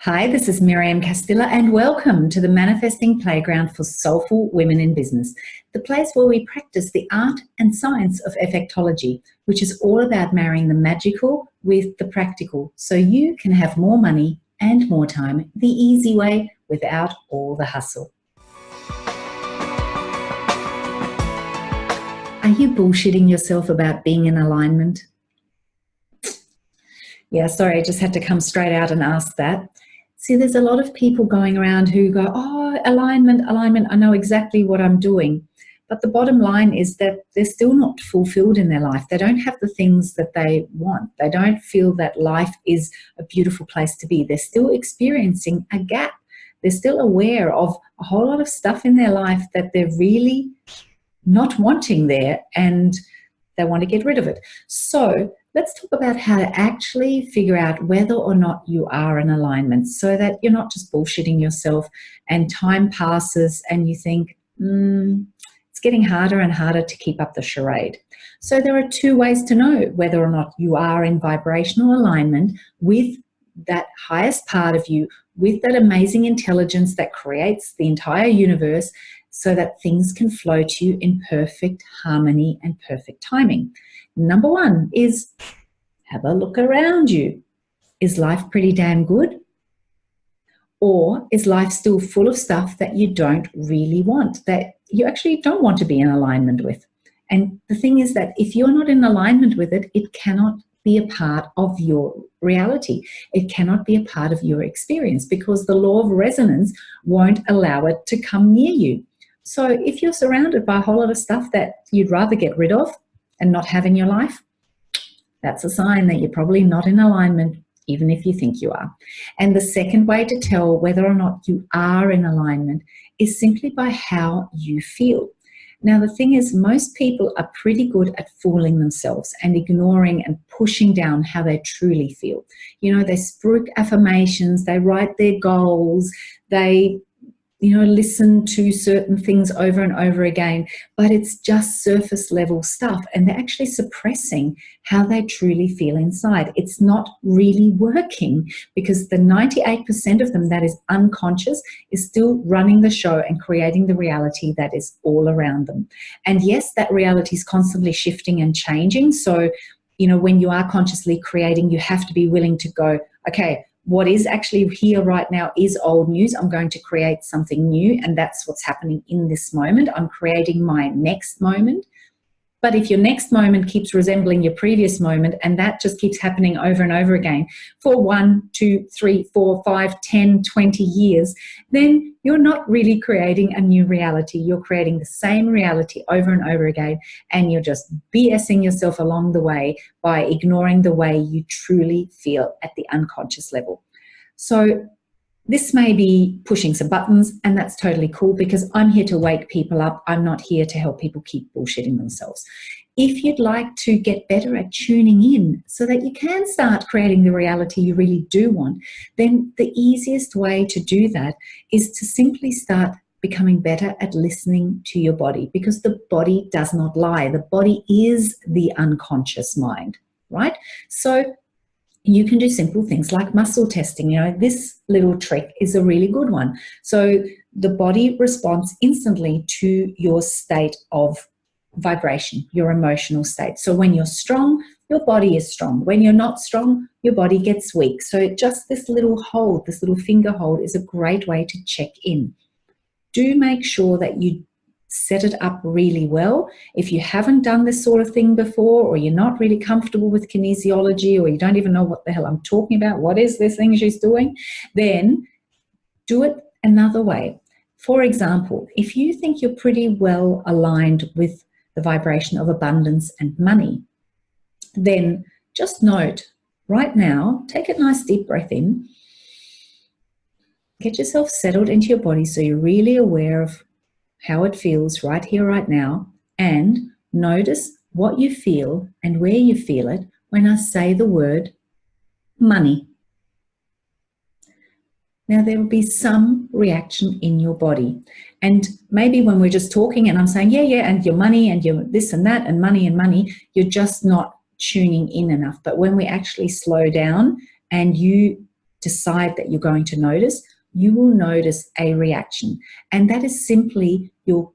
Hi, this is Miriam Castilla and welcome to the Manifesting Playground for Soulful Women in Business, the place where we practice the art and science of effectology, which is all about marrying the magical with the practical so you can have more money and more time the easy way without all the hustle. Are you bullshitting yourself about being in alignment? Yeah, sorry, I just had to come straight out and ask that. See, there's a lot of people going around who go, oh, alignment, alignment, I know exactly what I'm doing. But the bottom line is that they're still not fulfilled in their life. They don't have the things that they want. They don't feel that life is a beautiful place to be. They're still experiencing a gap. They're still aware of a whole lot of stuff in their life that they're really not wanting there and they want to get rid of it. So let's talk about how to actually figure out whether or not you are in alignment so that you're not just bullshitting yourself and time passes and you think, mm, it's getting harder and harder to keep up the charade. So there are two ways to know whether or not you are in vibrational alignment with that highest part of you, with that amazing intelligence that creates the entire universe so that things can flow to you in perfect harmony and perfect timing. Number one is have a look around you. Is life pretty damn good? Or is life still full of stuff that you don't really want, that you actually don't want to be in alignment with? And the thing is that if you're not in alignment with it, it cannot be a part of your reality. It cannot be a part of your experience because the law of resonance won't allow it to come near you. So if you're surrounded by a whole lot of stuff that you'd rather get rid of and not have in your life, that's a sign that you're probably not in alignment, even if you think you are. And the second way to tell whether or not you are in alignment is simply by how you feel. Now, the thing is, most people are pretty good at fooling themselves and ignoring and pushing down how they truly feel. You know, they spruik affirmations, they write their goals, they you know, listen to certain things over and over again, but it's just surface level stuff and they're actually suppressing how they truly feel inside. It's not really working because the 98% of them that is unconscious is still running the show and creating the reality that is all around them. And yes, that reality is constantly shifting and changing. So, you know, when you are consciously creating, you have to be willing to go, okay, what is actually here right now is old news. I'm going to create something new and that's what's happening in this moment. I'm creating my next moment. But if your next moment keeps resembling your previous moment and that just keeps happening over and over again for one, two, three, four, five, ten, twenty years, then you're not really creating a new reality. You're creating the same reality over and over again and you're just BSing yourself along the way by ignoring the way you truly feel at the unconscious level. So this may be pushing some buttons and that's totally cool because I'm here to wake people up. I'm not here to help people keep bullshitting themselves. If you'd like to get better at tuning in so that you can start creating the reality you really do want, then the easiest way to do that is to simply start becoming better at listening to your body because the body does not lie. The body is the unconscious mind, right? So you can do simple things like muscle testing. You know, this little trick is a really good one. So the body responds instantly to your state of vibration, your emotional state. So when you're strong, your body is strong. When you're not strong, your body gets weak. So just this little hold, this little finger hold is a great way to check in. Do make sure that you set it up really well. If you haven't done this sort of thing before, or you're not really comfortable with kinesiology, or you don't even know what the hell I'm talking about, what is this thing she's doing, then do it another way. For example, if you think you're pretty well aligned with the vibration of abundance and money, then just note right now, take a nice deep breath in, get yourself settled into your body so you're really aware of how it feels right here, right now, and notice what you feel and where you feel it when I say the word money. Now there will be some reaction in your body. And maybe when we're just talking and I'm saying, yeah, yeah, and your money and your this and that and money and money, you're just not tuning in enough. But when we actually slow down and you decide that you're going to notice, you will notice a reaction. And that is simply your,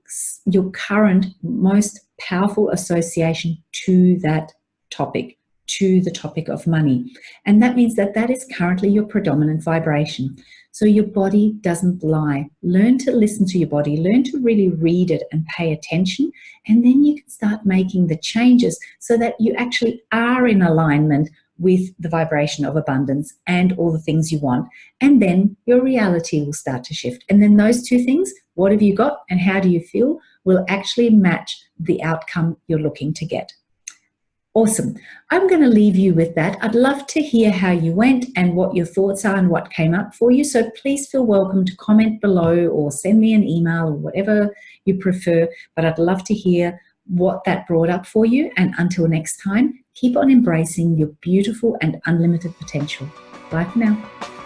your current most powerful association to that topic, to the topic of money. And that means that that is currently your predominant vibration. So your body doesn't lie. Learn to listen to your body, learn to really read it and pay attention. And then you can start making the changes so that you actually are in alignment with the vibration of abundance and all the things you want. And then your reality will start to shift. And then those two things, what have you got and how do you feel, will actually match the outcome you're looking to get. Awesome. I'm going to leave you with that. I'd love to hear how you went and what your thoughts are and what came up for you. So please feel welcome to comment below or send me an email or whatever you prefer. But I'd love to hear what that brought up for you. And until next time, keep on embracing your beautiful and unlimited potential. Bye for now.